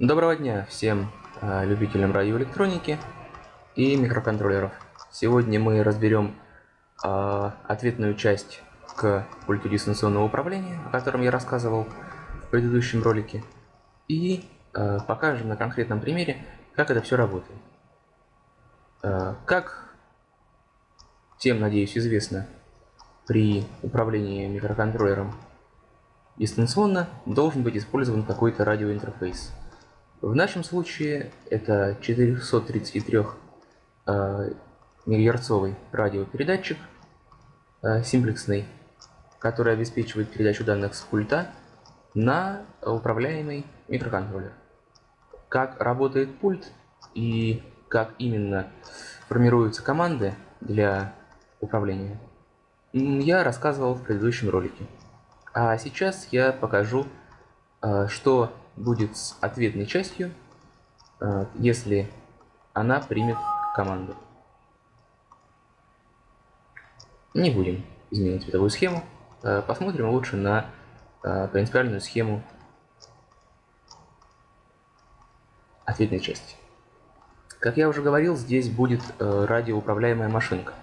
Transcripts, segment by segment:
Доброго дня всем э, любителям радиоэлектроники и микроконтроллеров. Сегодня мы разберем э, ответную часть к пульту дистанционного управления, о котором я рассказывал в предыдущем ролике, и э, покажем на конкретном примере, как это все работает. Э, как всем, надеюсь, известно, при управлении микроконтроллером дистанционно должен быть использован какой-то радиоинтерфейс. В нашем случае это 433 э, мегагерцовый радиопередатчик э, симплексный, который обеспечивает передачу данных с пульта на управляемый микроконтроллер. Как работает пульт и как именно формируются команды для управления, я рассказывал в предыдущем ролике. А сейчас я покажу, э, что будет с ответной частью, э, если она примет команду. Не будем изменять цветовую схему. Э, посмотрим лучше на принципиальную схему ответной части. Как я уже говорил, здесь будет радиоуправляемая машинка.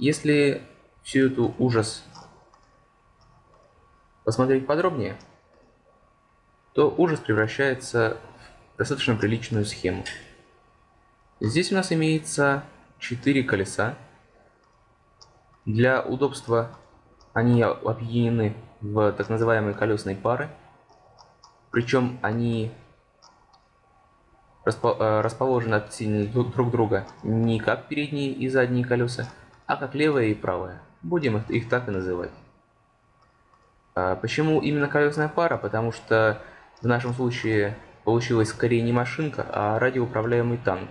Если всю эту ужас посмотреть подробнее, то ужас превращается в достаточно приличную схему. Здесь у нас имеется 4 колеса. Для удобства они объединены в так называемые колесные пары. Причем они э, расположены относительно друг друга не как передние и задние колеса, а как левое и правое. Будем их так и называть. А почему именно колесная пара? Потому что в нашем случае получилась скорее не машинка, а радиоуправляемый танк,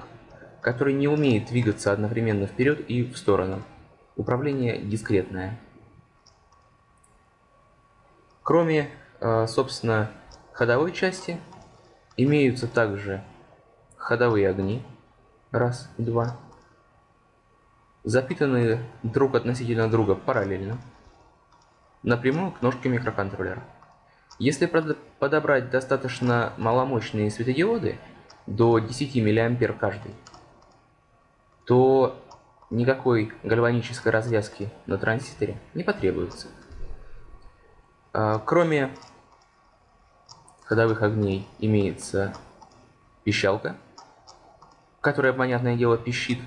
который не умеет двигаться одновременно вперед и в сторону. Управление дискретное. Кроме, а, собственно, ходовой части, имеются также ходовые огни. Раз, два. Запитанные друг относительно друга параллельно напрямую к ножке микроконтроллера. Если подобрать достаточно маломощные светодиоды, до 10 мА каждый, то никакой гальванической развязки на транзисторе не потребуется. А, кроме ходовых огней имеется пищалка, которая, понятное дело, пищит,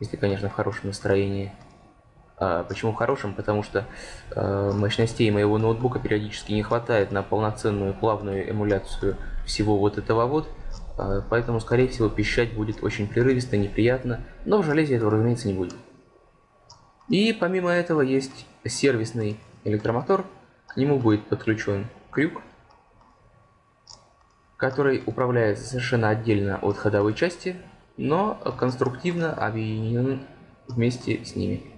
если, конечно, в хорошем настроении. А, почему хорошим? Потому что э, мощностей моего ноутбука периодически не хватает на полноценную плавную эмуляцию всего вот этого вот. Э, поэтому, скорее всего, пищать будет очень прерывисто, неприятно. Но в железе этого, разумеется, не будет. И помимо этого есть сервисный электромотор. К нему будет подключен крюк, который управляется совершенно отдельно от ходовой части, но конструктивно объединен вместе с ними.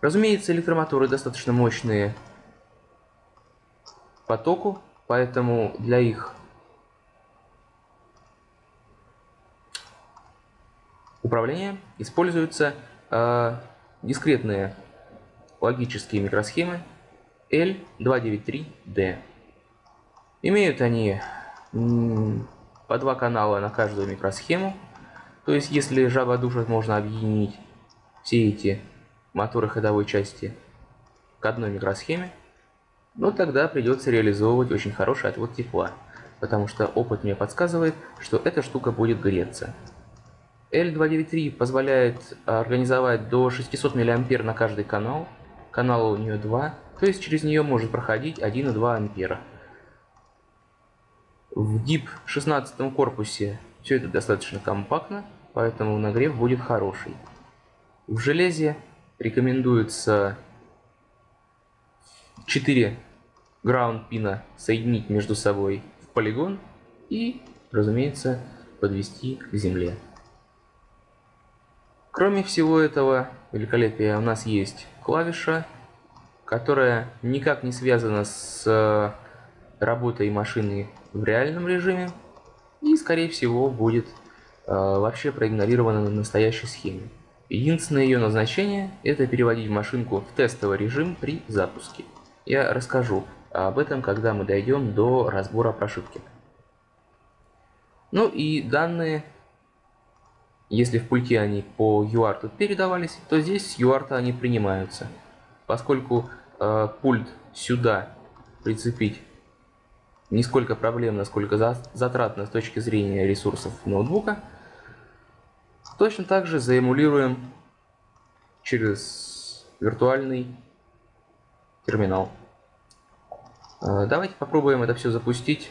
Разумеется, электромоторы достаточно мощные по току, поэтому для их управления используются э, дискретные логические микросхемы L293D. Имеют они по два канала на каждую микросхему. То есть, если жаба душит, можно объединить все эти моторы ходовой части к одной микросхеме, но тогда придется реализовывать очень хороший отвод тепла, потому что опыт мне подсказывает, что эта штука будет греться. L293 позволяет организовать до 600 мА на каждый канал, канала у нее 2, то есть через нее может проходить 1,2 ампера. В DIP 16 корпусе все это достаточно компактно, поэтому нагрев будет хороший. В железе рекомендуется 4 ground пина соединить между собой в полигон и, разумеется, подвести к земле. Кроме всего этого великолепия у нас есть клавиша, которая никак не связана с работой машины в реальном режиме и, скорее всего, будет э, вообще проигнорирована на настоящей схеме. Единственное ее назначение – это переводить машинку в тестовый режим при запуске. Я расскажу об этом, когда мы дойдем до разбора прошивки. Ну и данные, если в пульте они по UART передавались, то здесь с UART они принимаются. Поскольку э, пульт сюда прицепить не сколько проблем, насколько затратно с точки зрения ресурсов ноутбука, точно так же заэмулируем через виртуальный терминал. Э, давайте попробуем это все запустить,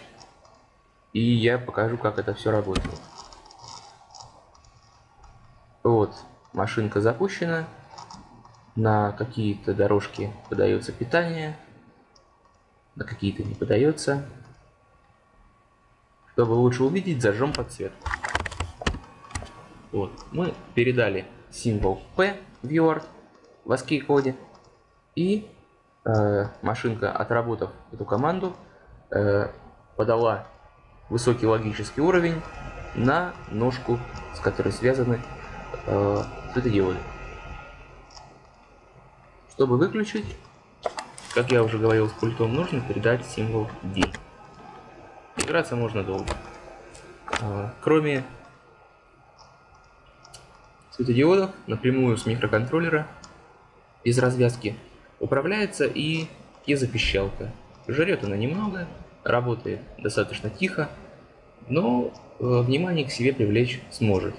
и я покажу, как это все работает. Вот, машинка запущена, на какие-то дорожки подается питание, на какие-то не подается. Чтобы лучше увидеть, зажжем подсветку. Вот, мы передали символ P в в ASCII коде и Э, машинка, отработав эту команду, э, подала высокий логический уровень на ножку, с которой связаны э, светодиоды. Чтобы выключить, как я уже говорил с пультом, нужно передать символ D. Играться можно долго. Кроме светодиодов, напрямую с микроконтроллера, без развязки Управляется и езопищалка. Жрет она немного, работает достаточно тихо, но э, внимание к себе привлечь сможет.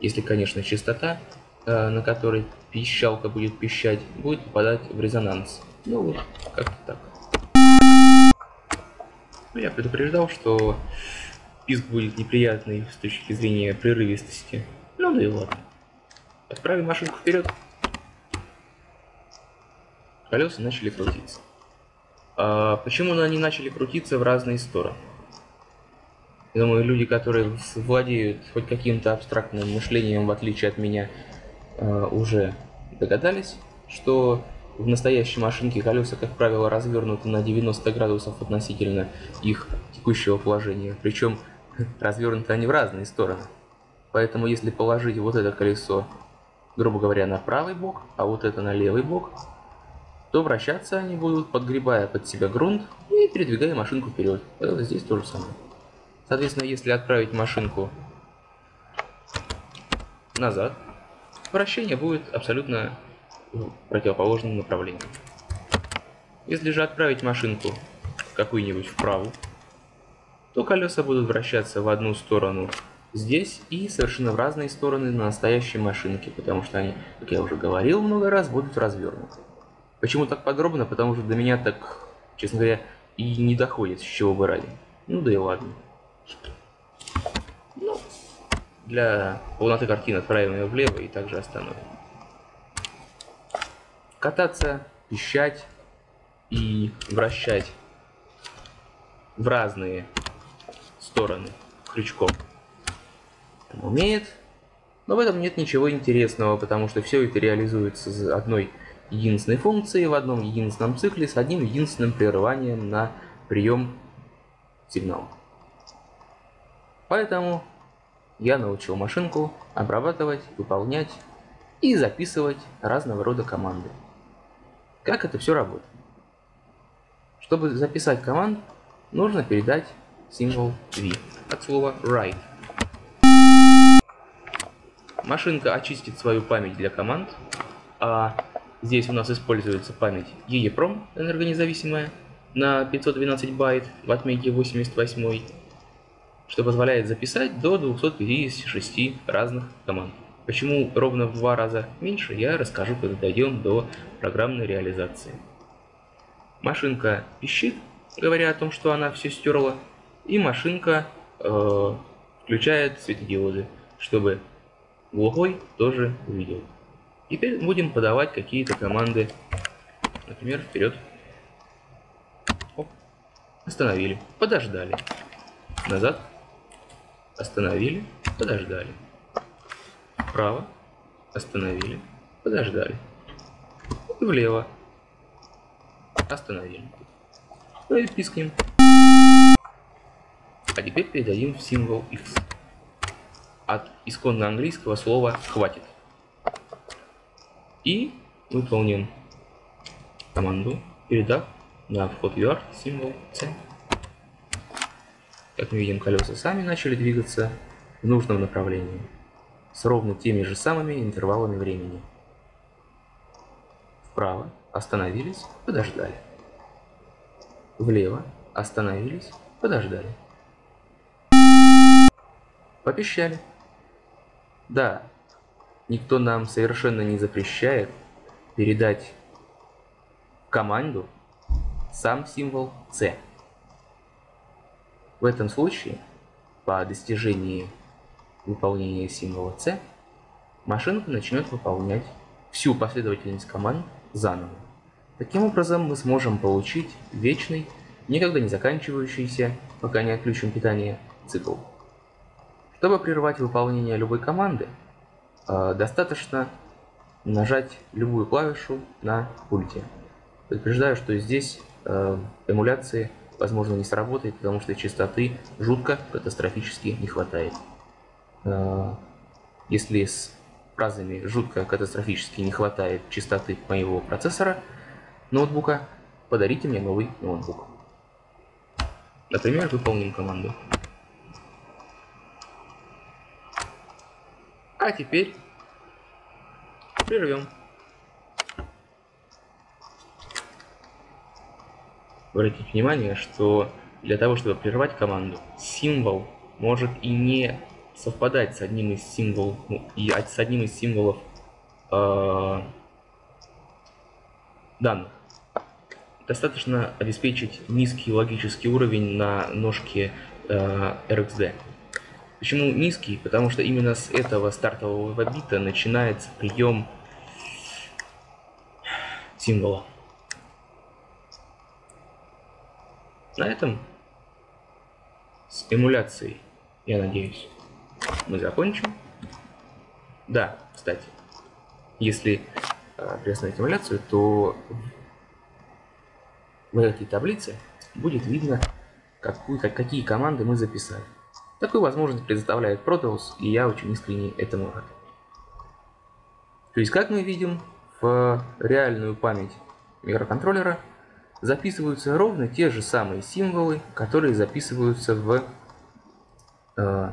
Если, конечно, частота, э, на которой пищалка будет пищать, будет попадать в резонанс. Ну вот, как-то так. Ну, я предупреждал, что писк будет неприятный с точки зрения прерывистости. Ну да и ладно. Отправим машинку вперед колеса начали крутиться. А почему они начали крутиться в разные стороны? Я думаю, люди, которые владеют хоть каким-то абстрактным мышлением, в отличие от меня, а, уже догадались, что в настоящей машинке колеса, как правило, развернуты на 90 градусов относительно их текущего положения. Причем развернуты они в разные стороны. Поэтому если положить вот это колесо, грубо говоря, на правый бок, а вот это на левый бок, то вращаться они будут, подгребая под себя грунт и передвигая машинку вперед. Это здесь то же самое. Соответственно, если отправить машинку назад, вращение будет абсолютно в противоположном направлении. Если же отправить машинку какую-нибудь вправо, то колеса будут вращаться в одну сторону здесь и совершенно в разные стороны на настоящей машинке, потому что они, как я уже говорил много раз, будут развернуты. Почему так подробно? Потому что до меня так, честно говоря, и не доходит, с чего бы ради. Ну да и ладно. Ну, для полноты картины отправим ее влево и также остановим. Кататься, пищать и вращать в разные стороны крючком умеет. Но в этом нет ничего интересного, потому что все это реализуется с одной единственной функции в одном единственном цикле с одним единственным прерыванием на прием сигнала. Поэтому я научил машинку обрабатывать, выполнять и записывать разного рода команды. Как это все работает? Чтобы записать команд, нужно передать символ V от слова write. Машинка очистит свою память для команд, а Здесь у нас используется память EEPROM энергонезависимая на 512 байт в отметке 88, что позволяет записать до 256 разных команд. Почему ровно в два раза меньше, я расскажу, когда дойдем до программной реализации. Машинка пищит, говоря о том, что она все стерла, и машинка э, включает светодиоды, чтобы глухой тоже увидел. Теперь будем подавать какие-то команды. Например, вперед. Оп. Остановили. Подождали. Назад. Остановили. Подождали. Вправо. Остановили. Подождали. И влево. Остановили. Ну и пискнем. А теперь передадим символ X. От исконно английского слова «хватит» и выполним команду, передав на вход UART символ C. Как мы видим, колеса сами начали двигаться в нужном направлении, с ровно теми же самыми интервалами времени. Вправо остановились, подождали. Влево остановились, подождали. Попищали. Да, никто нам совершенно не запрещает передать команду сам символ C. В этом случае, по достижении выполнения символа C, машинка начнет выполнять всю последовательность команд заново. Таким образом, мы сможем получить вечный, никогда не заканчивающийся, пока не отключим питание, цикл. Чтобы прервать выполнение любой команды, э, достаточно нажать любую клавишу на пульте. Предупреждаю, что здесь э, эмуляции возможно не сработает, потому что частоты жутко катастрофически не хватает. Э, если с фразами жутко катастрофически не хватает частоты моего процессора ноутбука, подарите мне новый ноутбук. Например, выполним команду. А теперь прервем. Обратите внимание, что для того, чтобы прервать команду, символ может и не совпадать с одним из символов, ну, и с одним из символов э, данных. Достаточно обеспечить низкий логический уровень на ножке э, RxD. Почему низкий? Потому что именно с этого стартового бита начинается прием символа. На этом с эмуляцией, я надеюсь, мы закончим. Да, кстати, если э, приостановить эмуляцию, то в этой таблице будет видно, какую, как, какие команды мы записали. Такую возможность предоставляет Proteus, и я очень искренне этому рад. То есть, как мы видим, в реальную память микроконтроллера записываются ровно те же самые символы, которые записываются в... Э,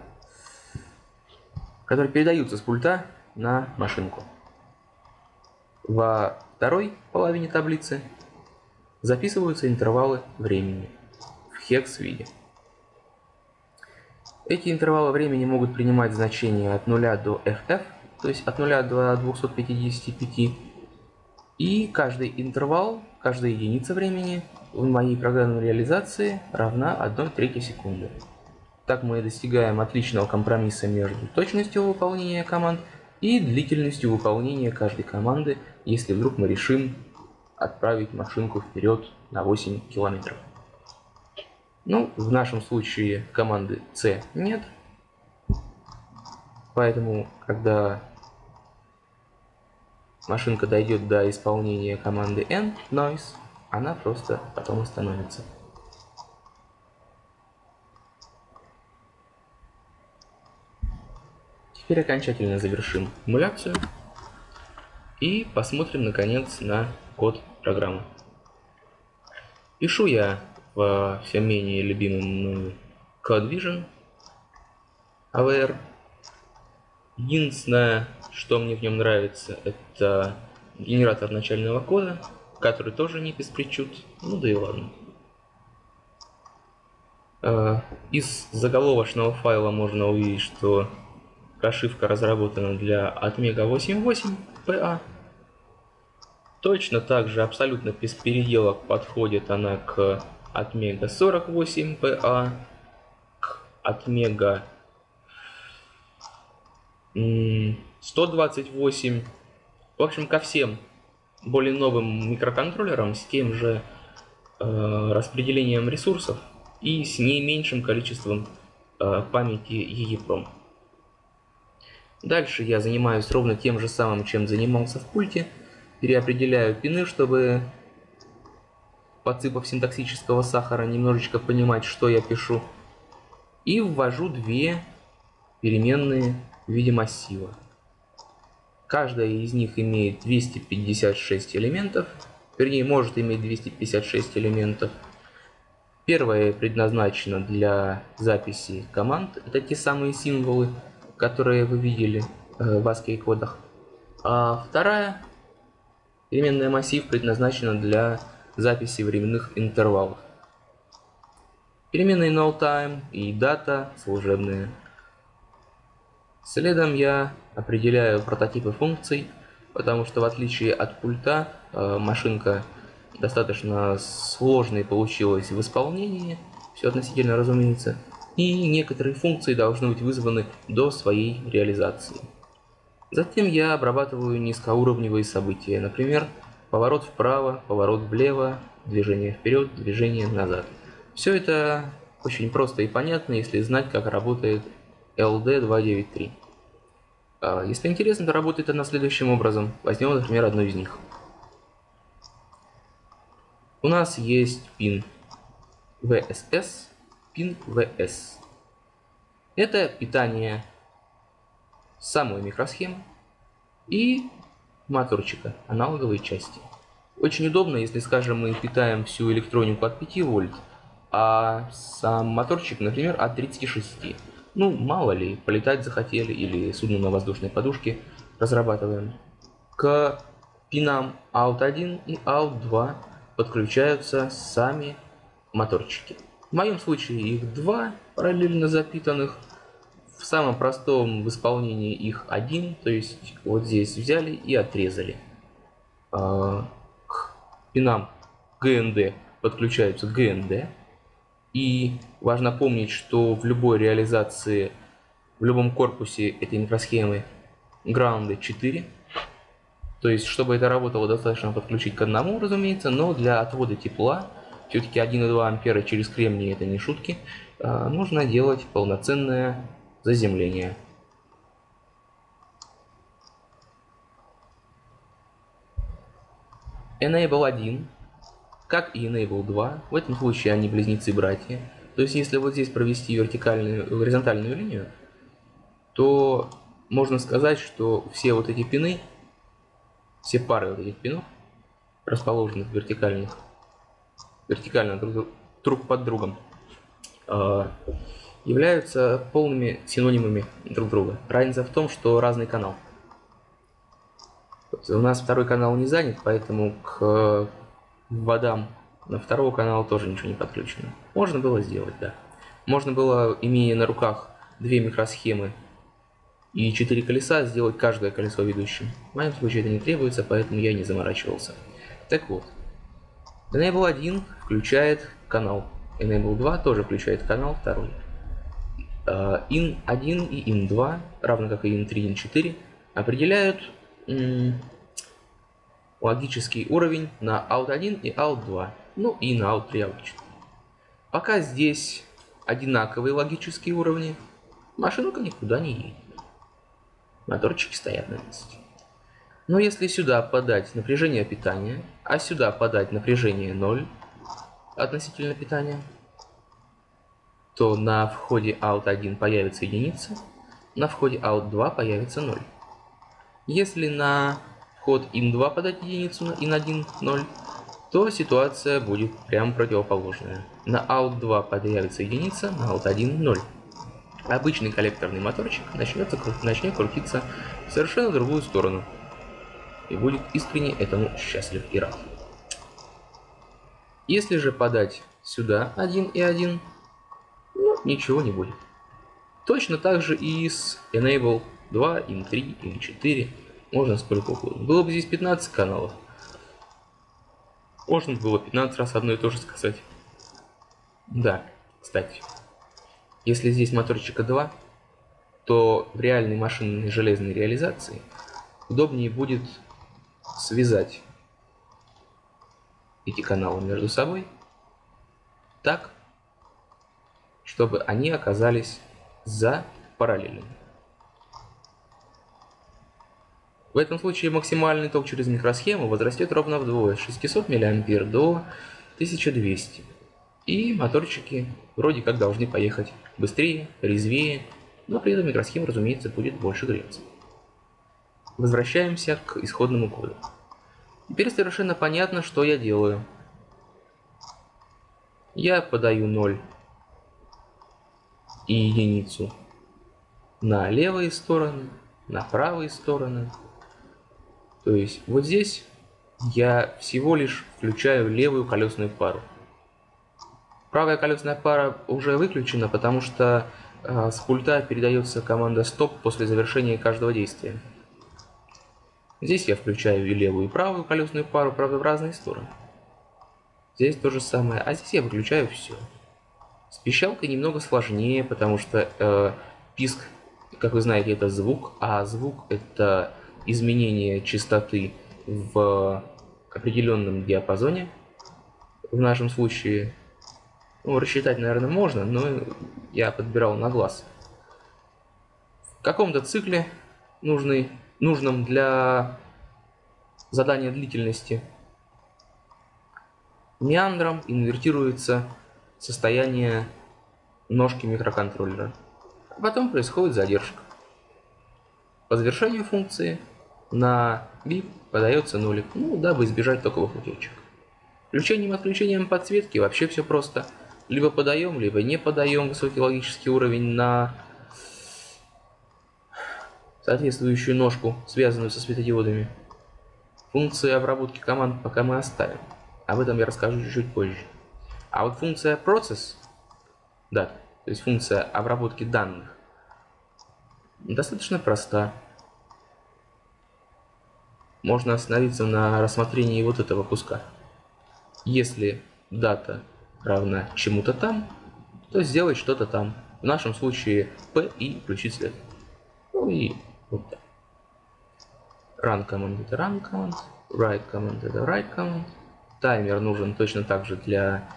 которые передаются с пульта на машинку. Во второй половине таблицы записываются интервалы времени в хекс виде. Эти интервалы времени могут принимать значения от 0 до FF, то есть от 0 до 255. И каждый интервал, каждая единица времени в моей программной реализации равна 1 трети секунды. Так мы достигаем отличного компромисса между точностью выполнения команд и длительностью выполнения каждой команды, если вдруг мы решим отправить машинку вперед на 8 километров. Ну, в нашем случае команды C нет. Поэтому, когда машинка дойдет до исполнения команды N, noise, она просто потом остановится. Теперь окончательно завершим эмуляцию и посмотрим наконец на код программы. Пишу я в все менее любимом мною CodeVision AVR. Единственное, что мне в нем нравится, это генератор начального кода, который тоже не без причуд. Ну да и ладно. А, из заголовочного файла можно увидеть, что прошивка разработана для Atmega 8.8 PA. Точно так же, абсолютно без переделок подходит она к от мега 48 PA от мега 128. В общем, ко всем более новым микроконтроллерам с тем же э, распределением ресурсов и с не меньшим количеством э, памяти EEPROM. Дальше я занимаюсь ровно тем же самым, чем занимался в пульте. Переопределяю пины, чтобы подсыпав синтаксического сахара, немножечко понимать, что я пишу. И ввожу две переменные в виде массива. Каждая из них имеет 256 элементов, вернее, может иметь 256 элементов. Первая предназначена для записи команд. Это те самые символы, которые вы видели э, в ASCII кодах. А вторая переменная массив предназначена для записи временных интервалов. Переменные nullTime и дата служебные. Следом я определяю прототипы функций, потому что в отличие от пульта э, машинка достаточно сложной получилось в исполнении, все относительно разумеется, и некоторые функции должны быть вызваны до своей реализации. Затем я обрабатываю низкоуровневые события, например, поворот вправо, поворот влево, движение вперед, движение назад. Все это очень просто и понятно, если знать, как работает LD293. А, если интересно, то работает она следующим образом. Возьмем, например, одну из них. У нас есть пин VSS, пин VS. Это питание самой микросхемы и моторчика, аналоговой части. Очень удобно, если, скажем, мы питаем всю электронику от 5 вольт, а сам моторчик, например, от 36. Ну, мало ли, полетать захотели или судно на воздушной подушке разрабатываем. К пинам OUT1 и OUT2 подключаются сами моторчики. В моем случае их два параллельно запитанных. В самом простом в исполнении их один, то есть вот здесь взяли и отрезали. А, к пинам GND подключаются GND. И важно помнить, что в любой реализации, в любом корпусе этой микросхемы граунды 4 то есть, чтобы это работало, достаточно подключить к одному, разумеется, но для отвода тепла, все-таки 1,2 ампера через кремний это не шутки, а, нужно делать полноценное заземление. Enable 1, как и Enable 2, в этом случае они близнецы-братья. То есть, если вот здесь провести вертикальную, горизонтальную линию, то можно сказать, что все вот эти пины все пары вот этих пинов, расположенных вертикальных, вертикально друг, друг под другом, э, являются полными синонимами друг друга. Разница в том, что разный канал. У нас второй канал не занят, поэтому к водам на второго канала тоже ничего не подключено. Можно было сделать, да. Можно было, имея на руках две микросхемы и 4 колеса сделать каждое колесо ведущим. В моем случае это не требуется, поэтому я не заморачивался. Так вот, Enable 1 включает канал, Enable 2 тоже включает канал второй. Uh, in 1 и in 2, равно как и in 3 и in 4, определяют логический уровень на out 1 и out 2, ну и на out 3 обычно. Пока здесь одинаковые логические уровни, машинка никуда не едет. Моторчики стоят на месте. Но если сюда подать напряжение питания, а сюда подать напряжение 0 относительно питания, то на входе out1 появится единица, на входе out2 появится 0. Если на вход in2 подать единицу, in1 0, то ситуация будет прям противоположная. На out2 появится единица, на out1 0 обычный коллекторный моторчик начнется, начнет крутиться в совершенно другую сторону. И будет искренне этому счастлив и рад. Если же подать сюда 1 и 1, ну, ничего не будет. Точно так же и с Enable 2, in 3, in 4, можно сколько угодно. Было бы здесь 15 каналов. Можно было 15 раз одно и то же сказать. Да, кстати. Если здесь моторчика 2, то в реальной машинной железной реализации удобнее будет связать эти каналы между собой так, чтобы они оказались за параллельными. В этом случае максимальный ток через микросхему возрастет ровно вдвое, с 600 мА до 1200 и моторчики вроде как должны поехать быстрее, резвее, но при этом микросхема, разумеется, будет больше греться. Возвращаемся к исходному коду. Теперь совершенно понятно, что я делаю. я подаю 0 и единицу на левые стороны, на правые стороны. То есть вот здесь я всего лишь включаю левую колесную пару. Правая колесная пара уже выключена, потому что э, с пульта передается команда стоп после завершения каждого действия. Здесь я включаю и левую, и правую колесную пару, правда, в разные стороны. Здесь то же самое, а здесь я выключаю все. С пищалкой немного сложнее, потому что э, писк, как вы знаете, это звук, а звук это изменение частоты в определенном диапазоне. В нашем случае, ну, рассчитать, наверное, можно, но я подбирал на глаз. В каком-то цикле, нужный, нужном для задания длительности, меандром инвертируется состояние ножки микроконтроллера. А потом происходит задержка. По завершению функции на VIP подается нулик, ну, дабы избежать токовых утечек. Включением-отключением подсветки вообще все просто. Либо подаем, либо не подаем высокий логический уровень на соответствующую ножку, связанную со светодиодами. Функции обработки команд пока мы оставим. Об этом я расскажу чуть-чуть позже. А вот функция process, да, то есть функция обработки данных, достаточно проста можно остановиться на рассмотрении вот этого куска. Если дата равна чему-то там, то сделать что-то там. В нашем случае P и включить свет. Ну и вот так. Run command это run command, write command это write command. Таймер нужен точно так же для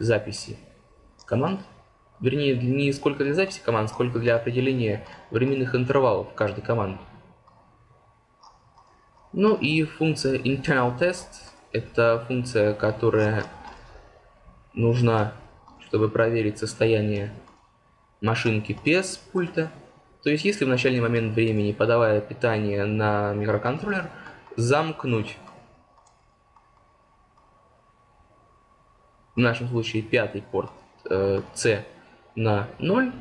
записи команд. Вернее, не сколько для записи команд, сколько для определения временных интервалов каждой команды. Ну и функция internal test это функция, которая нужна, чтобы проверить состояние машинки без пульта. То есть, если в начальный момент времени, подавая питание на микроконтроллер, замкнуть в нашем случае пятый порт э, C на 0,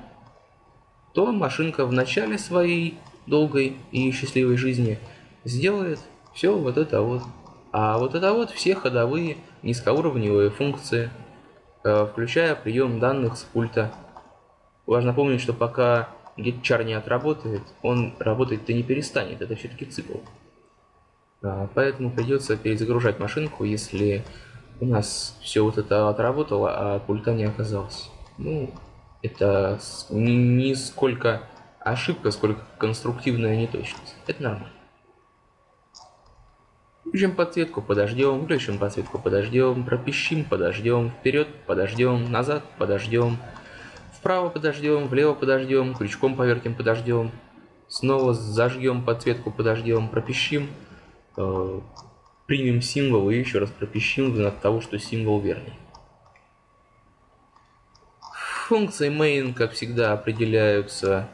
то машинка в начале своей долгой и счастливой жизни – сделает все вот это вот. А вот это вот все ходовые низкоуровневые функции, э, включая прием данных с пульта. Важно помнить, что пока GetChar не отработает, он работать-то не перестанет, это все-таки цикл. А, поэтому придется перезагружать машинку, если у нас все вот это отработало, а пульта не оказалось. Ну, это не сколько ошибка, сколько конструктивная неточность. Это нормально. Включим подсветку, подождем, включим подсветку, подождем, пропищим, подождем, вперед, подождем, назад, подождем, вправо подождем, влево подождем, крючком повертим, подождем, снова зажгем подсветку, подождем, пропищим, э, примем символ и еще раз пропищим в знак того, что символ верный. Функции main, как всегда, определяются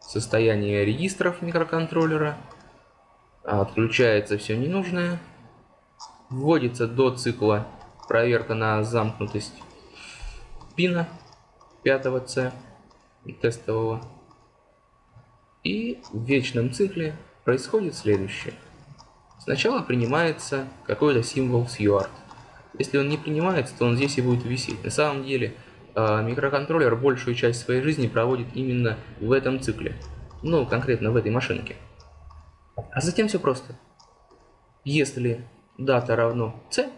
состояние регистров микроконтроллера – отключается все ненужное, вводится до цикла проверка на замкнутость пина 5 C тестового. И в вечном цикле происходит следующее. Сначала принимается какой-то символ с UART. Если он не принимается, то он здесь и будет висеть. На самом деле а, микроконтроллер большую часть своей жизни проводит именно в этом цикле. Ну, конкретно в этой машинке. А затем все просто. Если дата равно c,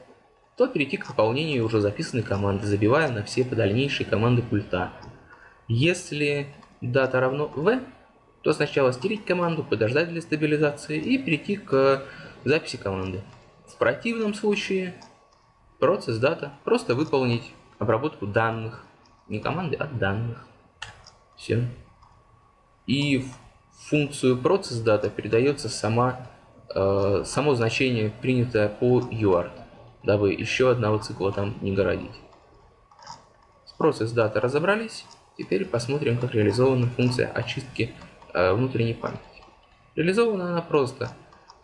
то перейти к выполнению уже записанной команды, забивая на все дальнейшие команды пульта. Если дата равно v, то сначала стереть команду, подождать для стабилизации и перейти к записи команды. В противном случае процесс дата просто выполнить обработку данных. Не команды, а данных. Все. И в функцию process data передается сама, э, само значение, принятое по UART, дабы еще одного цикла там не городить. С process data разобрались, теперь посмотрим, как реализована функция очистки э, внутренней памяти. Реализована она просто.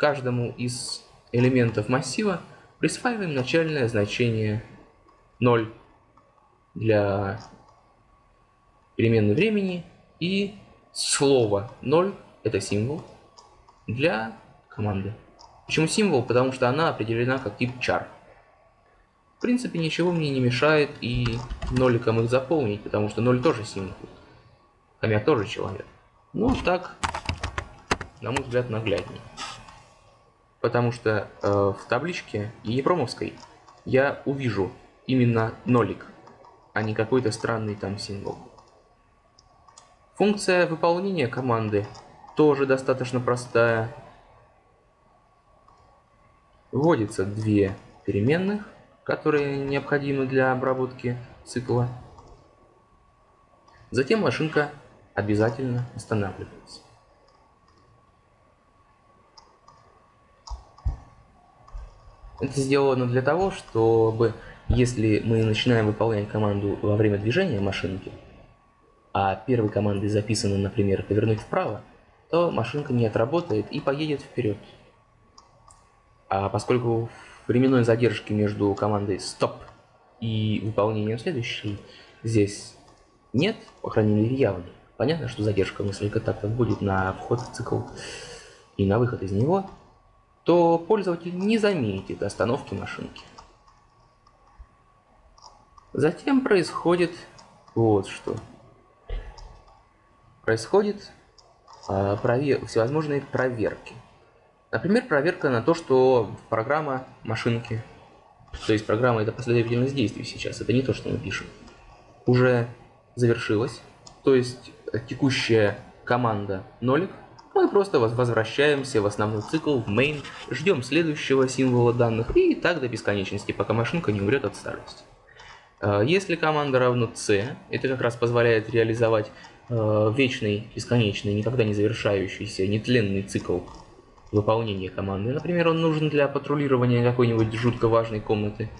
Каждому из элементов массива присваиваем начальное значение 0. для переменной времени и слово 0 это символ для команды. Почему символ? Потому что она определена как тип char. В принципе, ничего мне не мешает и ноликом их заполнить, потому что 0 тоже символ. Хомяк тоже человек. Ну, так, на мой взгляд, нагляднее. Потому что э, в табличке Епромовской я увижу именно нолик, а не какой-то странный там символ. Функция выполнения команды тоже достаточно простая. Вводится две переменных, которые необходимы для обработки цикла. Затем машинка обязательно останавливается. Это сделано для того, чтобы если мы начинаем выполнять команду во время движения машинки, а первой командой записано, например, повернуть вправо, то машинка не отработает и поедет вперед. А поскольку временной задержки между командой стоп и выполнением следующей здесь нет, по крайней мере явной, понятно, что задержка несколько тактов будет на вход в цикл и на выход из него, то пользователь не заметит остановки машинки. Затем происходит вот что. Происходит э, провер... всевозможные проверки. Например, проверка на то, что программа машинки, то есть программа это последовательность действий сейчас, это не то, что мы пишем, уже завершилась. То есть текущая команда нолик, мы просто возвращаемся в основной цикл, в main, ждем следующего символа данных и так до бесконечности, пока машинка не умрет от старости. А, если команда равна c, это как раз позволяет реализовать а, вечный, бесконечный, никогда не завершающийся, нетленный цикл выполнения команды. Например, он нужен для патрулирования какой-нибудь жутко важной комнаты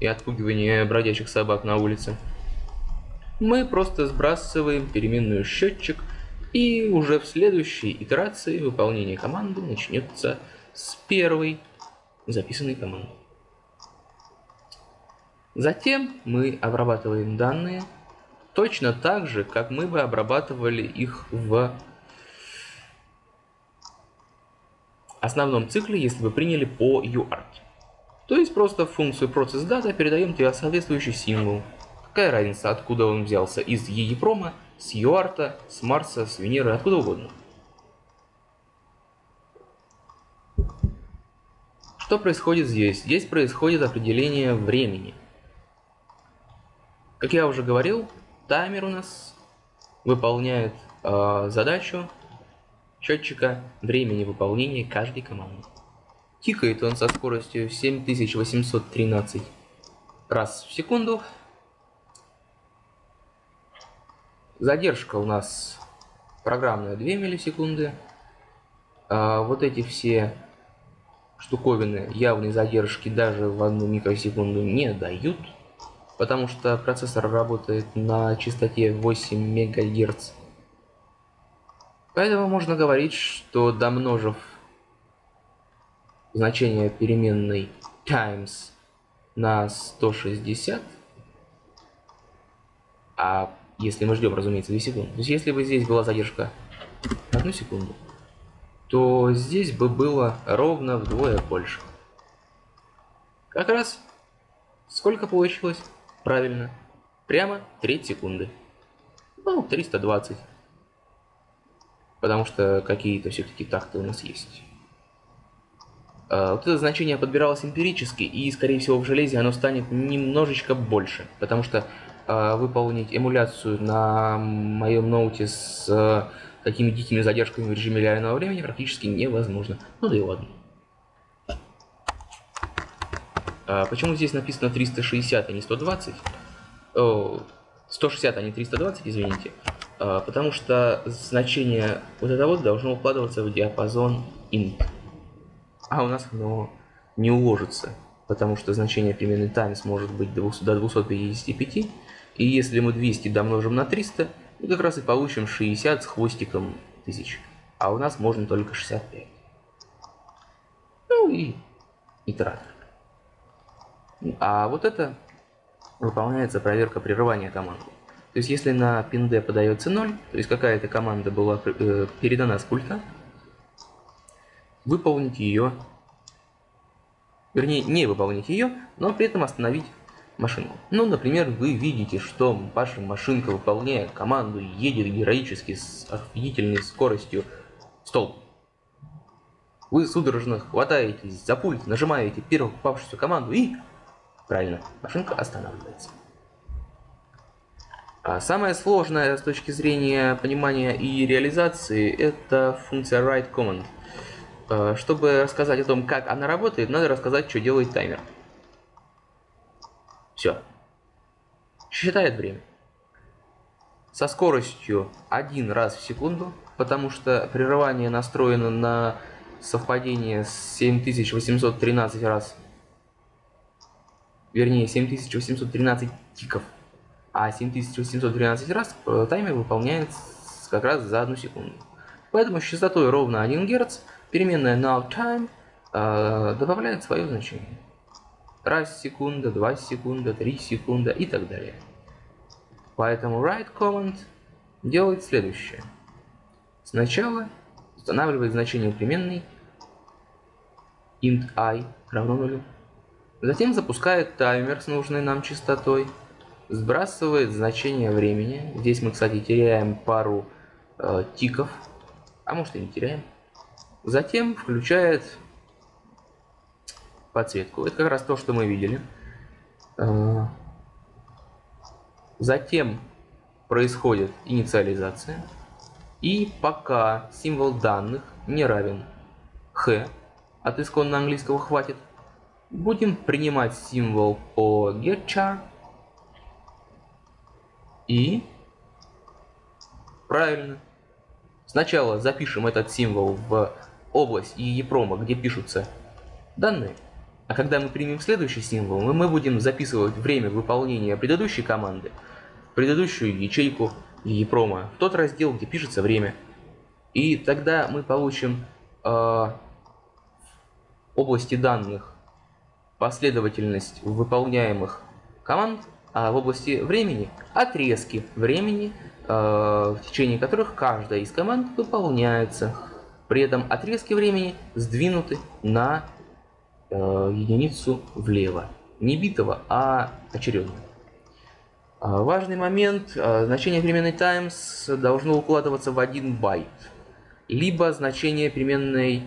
и отпугивания бродячих собак на улице. Мы просто сбрасываем переменную счетчик, и уже в следующей итерации выполнение команды начнется с первой записанной команды. Затем мы обрабатываем данные точно так же, как мы бы обрабатывали их в основном цикле, если бы приняли по UART. То есть просто в функцию processData передаем тебе соответствующий символ. Какая разница, откуда он взялся, из EEPROM, с UART, с Марса, с Венеры, откуда угодно. Что происходит здесь? Здесь происходит определение времени. Как я уже говорил, таймер у нас выполняет э, задачу счетчика времени выполнения каждой команды. Тикает он со скоростью 7813 раз в секунду. Задержка у нас программная 2 миллисекунды. А вот эти все штуковины явной задержки даже в одну микросекунду не дают потому что процессор работает на частоте 8 МГц. Поэтому можно говорить, что домножив значение переменной times на 160, а если мы ждем, разумеется, 2 секунды, то есть если бы здесь была задержка 1 секунду, то здесь бы было ровно вдвое больше. Как раз сколько получилось? Правильно. Прямо треть секунды. Ну, 320. Потому что какие-то все-таки такты у нас есть. А, вот это значение подбиралось эмпирически, и, скорее всего, в железе оно станет немножечко больше. Потому что выполнить эмуляцию на моем ноуте с а, такими дикими задержками в режиме реального времени практически невозможно. Ну да и ладно. А почему здесь написано 360, а не 120? О, 160, а не 320, извините. А, потому что значение вот этого вот должно укладываться в диапазон int. А у нас оно не уложится, потому что значение переменной times может быть до 255. И если мы 200 домножим на 300, мы как раз и получим 60 с хвостиком тысяч. А у нас можно только 65. Ну и итератор. А вот это выполняется проверка прерывания команды. То есть если на ping подается 0, то есть какая-то команда была э, передана с пульта, выполнить ее, вернее не выполнить ее, но при этом остановить машинку. Ну, например, вы видите, что ваша машинка, выполняя команду, едет героически с офигительной скоростью в столб. Вы судорожно хватаетесь за пульт, нажимаете первую попавшуюся команду и... Правильно, машинка останавливается. А самое сложное с точки зрения понимания и реализации это функция write command. А, чтобы рассказать о том, как она работает, надо рассказать, что делает таймер. Все. Считает время. Со скоростью один раз в секунду, потому что прерывание настроено на совпадение с 7813 раз. Вернее, 7813 тиков. А 7813 раз э, таймер выполняется как раз за одну секунду. Поэтому с частотой ровно 1 Гц переменная nowTime э, добавляет свое значение. Раз секунда, два секунда, три секунда и так далее. Поэтому write command делает следующее. Сначала устанавливает значение переменной int i равно нулю. Затем запускает таймер с нужной нам частотой, сбрасывает значение времени. Здесь мы, кстати, теряем пару э, тиков, а может и не теряем. Затем включает подсветку. Это как раз то, что мы видели. Э, затем происходит инициализация. И пока символ данных не равен h, от исконно английского хватит, будем принимать символ по getChar и правильно. Сначала запишем этот символ в область EEPROM, где пишутся данные, а когда мы примем следующий символ, мы, будем записывать время выполнения предыдущей команды предыдущую ячейку EEPROM, в тот раздел, где пишется время. И тогда мы получим э, области данных последовательность выполняемых команд, а в области времени отрезки времени, э, в течение которых каждая из команд выполняется. При этом отрезки времени сдвинуты на единицу влево. Не битого, а очередного. А, важный момент. А, значение переменной times должно укладываться в 1 байт. Либо значение переменной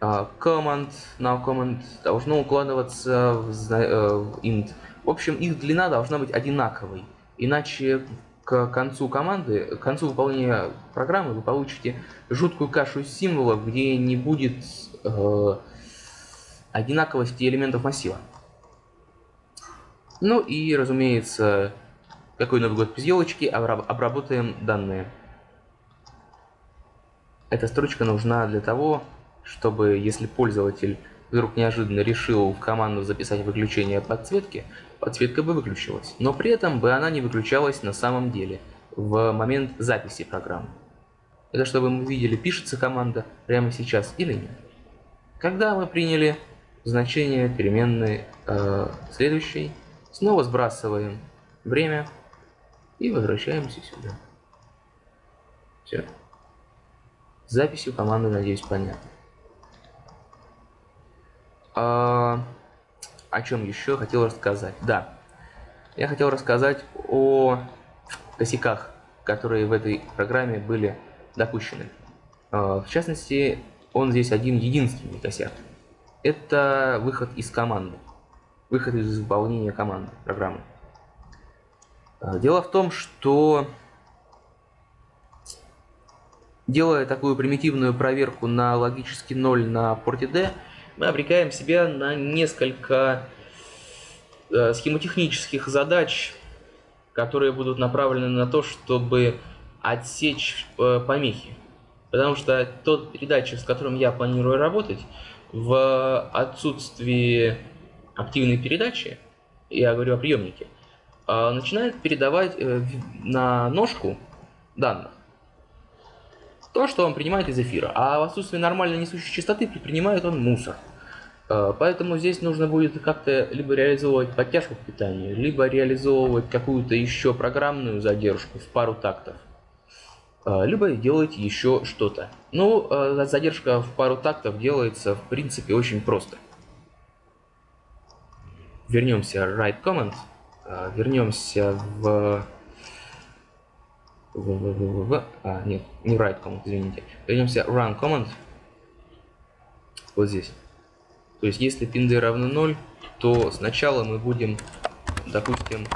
а, command, now command должно укладываться в, э, int. В общем, их длина должна быть одинаковой. Иначе к концу команды, к концу выполнения программы вы получите жуткую кашу символов, где не будет э, одинаковости элементов массива. Ну и, разумеется, какой Новый год без елочки, обработаем данные. Эта строчка нужна для того, чтобы, если пользователь вдруг неожиданно решил в команду записать выключение подсветки, подсветка бы выключилась. Но при этом бы она не выключалась на самом деле, в момент записи программы. Это чтобы мы видели, пишется команда прямо сейчас или нет. Когда мы приняли значение переменной э, следующей. Снова сбрасываем время и возвращаемся сюда. Все. С записью команды, надеюсь, понятно. А, о чем еще хотел рассказать? Да, я хотел рассказать о косяках, которые в этой программе были допущены. А, в частности, он здесь один единственный косяк это выход из команды. Выход из выполнения команды, программы. А, дело в том, что делая такую примитивную проверку на логический 0 на порте D, мы обрекаем себя на несколько э, схемотехнических задач, которые будут направлены на то, чтобы отсечь э, помехи. Потому что тот передатчик, с которым я планирую работать, в отсутствии активной передачи, я говорю о приемнике, а, начинает передавать э, на ножку данных то, что он принимает из эфира. А в отсутствии нормальной несущей частоты принимает он мусор. Э, поэтому здесь нужно будет как-то либо реализовывать подтяжку к питанию, либо реализовывать какую-то еще программную задержку в пару тактов. Э, либо делать еще что-то. Ну, задержка в пару тактов делается в принципе очень просто. Вернемся write command, вернемся в в, в, в, в, а, нет, не write command, извините. Вернемся run command. Вот здесь. То есть, если pin равно 0, то сначала мы будем, допустим,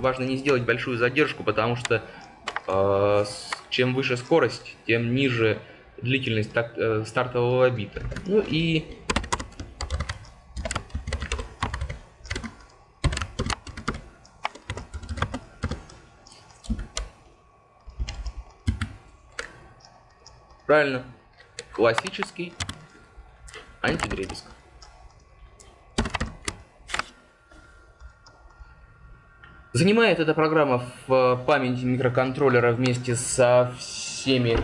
важно не сделать большую задержку, потому что э, чем выше скорость, тем ниже длительность так, э, стартового бита. Ну и Правильно. Классический антидребезг. Занимает эта программа в памяти микроконтроллера вместе со всеми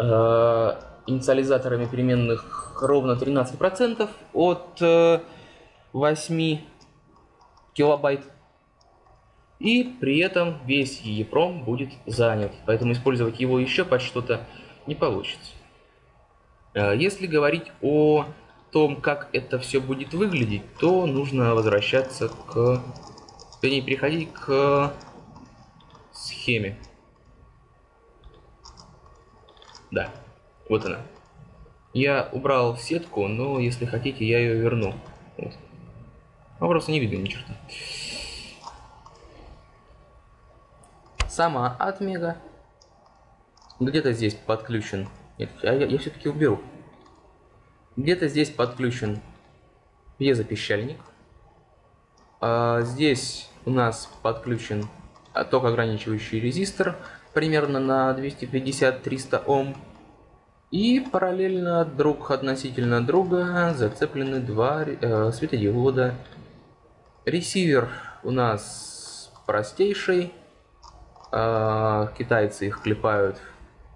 э, инициализаторами переменных ровно 13% от э, 8 килобайт. И при этом весь EEPROM будет занят. Поэтому использовать его еще под что-то не получится. Э, если говорить о том, как это все будет выглядеть, то нужно возвращаться к... Вернее, переходить к схеме. Да, вот она. Я убрал сетку, но если хотите, я ее верну. Вот. А просто не видно ни черта. Сама отмега где-то здесь подключен. Нет, я, я, я все-таки уберу. Где-то здесь подключен пьезопищальник. А здесь у нас подключен ток ограничивающий резистор примерно на 250-300 Ом. И параллельно друг относительно друга зацеплены два э, светодиода. Ресивер у нас простейший. Э, китайцы их клепают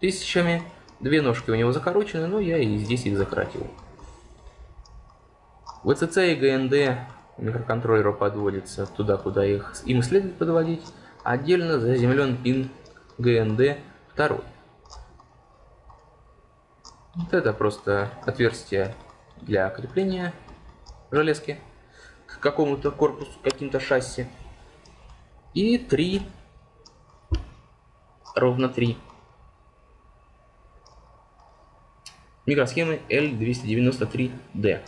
тысячами. Две ножки у него закорочены, но я и здесь их закоротил. VCC и ГНД микроконтроллеру подводится туда, куда их им следует подводить. Отдельно заземлен пин ГНД 2. Вот это просто отверстие для крепления железки к какому-то корпусу, каким-то шасси. И три, ровно три микросхемы L293D.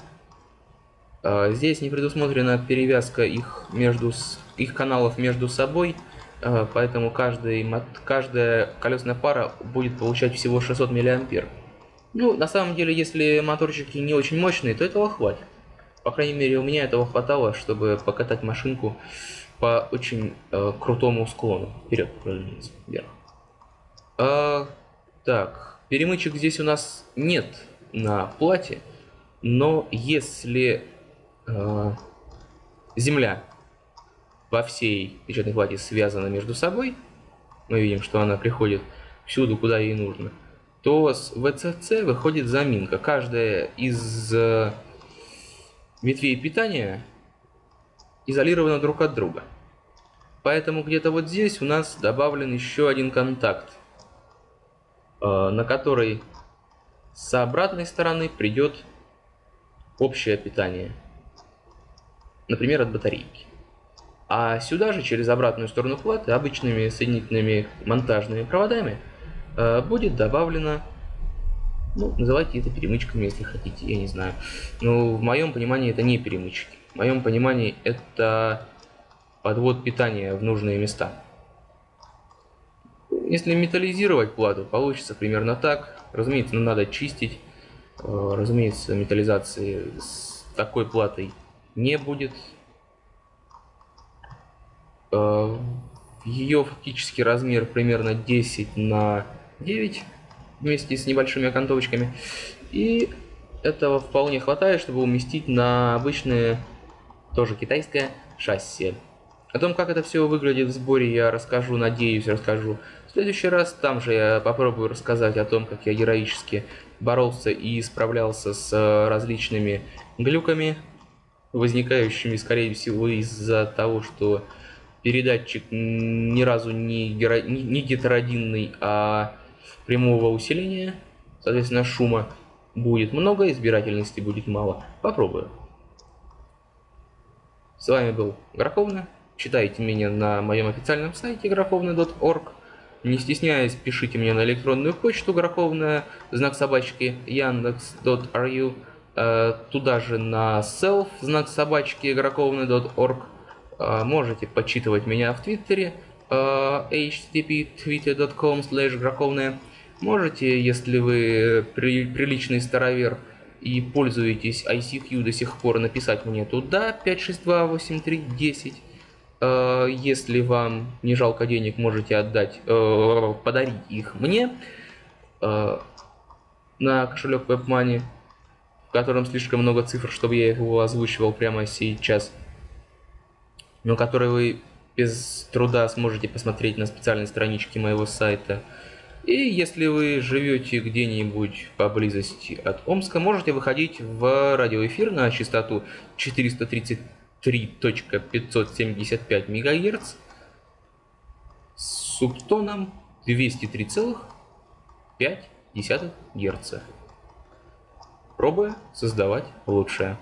А, здесь не предусмотрена перевязка их, между, их каналов между собой, а, поэтому каждый, каждая колесная пара будет получать всего 600 мА. Ну, на самом деле, если моторчики не очень мощные, то этого хватит. По крайней мере, у меня этого хватало, чтобы покатать машинку по очень э, крутому склону. Вперед, вверх. А, так, Перемычек здесь у нас нет на плате, но если земля во всей печатной плате связана между собой, мы видим, что она приходит всюду, куда ей нужно, то с VCC выходит заминка. Каждая из э, ветвей питания изолирована друг от друга. Поэтому где-то вот здесь у нас добавлен еще один контакт Э, на который с обратной стороны придет общее питание. Например, от батарейки. А сюда же, через обратную сторону платы, обычными соединительными монтажными проводами, э, будет добавлено, ну, называйте это перемычками, если хотите, я не знаю. Но в моем понимании это не перемычки. В моем понимании это подвод питания в нужные места. Если металлизировать плату, получится примерно так. Разумеется, ну, надо чистить. Э, разумеется, металлизации с такой платой не будет. Э, Ее фактический размер примерно 10 на 9 вместе с небольшими окантовочками. И этого вполне хватает, чтобы уместить на обычное, тоже китайское шасси. О том, как это все выглядит в сборе, я расскажу, надеюсь, расскажу в следующий раз. Там же я попробую рассказать о том, как я героически боролся и справлялся с различными глюками, возникающими, скорее всего, из-за того, что передатчик ни разу не, геро... не гетеродинный, а прямого усиления, соответственно, шума будет много, избирательности будет мало. Попробую. С вами был Гроховна. Читайте меня на моем официальном сайте гроховна.org. Не стесняясь, пишите мне на электронную почту гроховная, знак собачки, яндекс.ру, туда же на self, знак собачки, гроховная.org. Э, можете почитывать меня в Твиттере, э, http twitter.com slash Можете, если вы при, приличный старовер и пользуетесь ICQ до сих пор, написать мне туда 5628310. Э, если вам не жалко денег, можете отдать, э, подарить их мне э, на кошелек WebMoney, в котором слишком много цифр, чтобы я его озвучивал прямо сейчас, но который вы без труда сможете посмотреть на специальной страничке моего сайта. И если вы живете где-нибудь поблизости от Омска, можете выходить в радиоэфир на частоту 433.575 МГц с субтоном 203,5 Гц. Пробуя создавать лучшее.